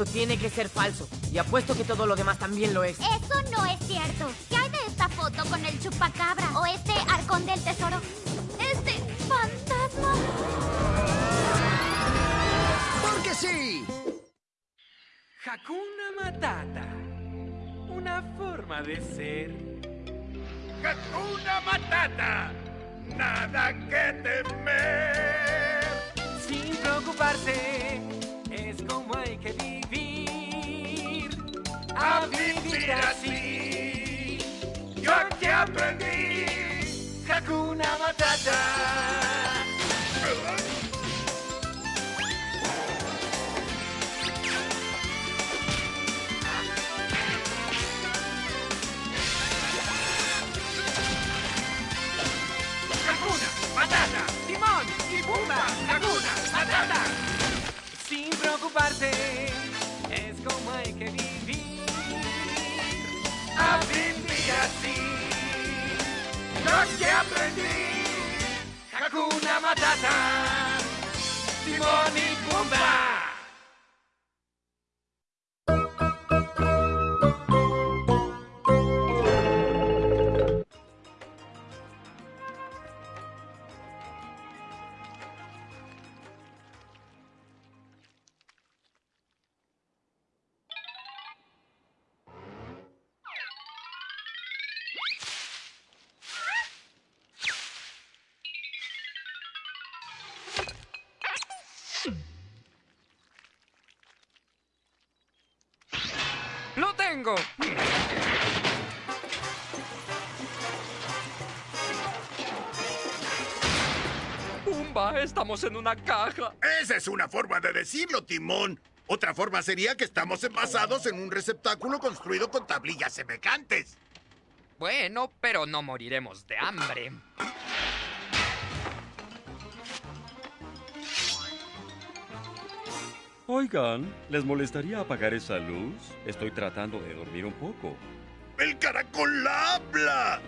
Esto tiene que ser falso. Y apuesto que todo lo demás también lo es. Eso no es cierto. ¿Qué hay de esta foto con el chupacabra? ¿O este arcón del tesoro? ¿Este fantasma? ¡Porque sí! Hakuna Matata. Una forma de ser. ¡Hakuna Matata! ¡Nada que temer! Sin preocuparse, A vivir así. Yo aquí aprendí. Hakuna Matata. ¡Hakuna Matata! Timón y Pumba. ¡Hakuna Matata! Sin preocuparse, Yo aquí aprendí. Hakuna Matata. Timón y Pumba. ¡Lo tengo! Pumba, estamos en una caja. Esa es una forma de decirlo, Timón. Otra forma sería que estamos envasados en un receptáculo construido con tablillas semejantes. Bueno, pero no moriremos de hambre. Oigan, ¿les molestaría apagar esa luz? Estoy tratando de dormir un poco. ¡El caracol habla!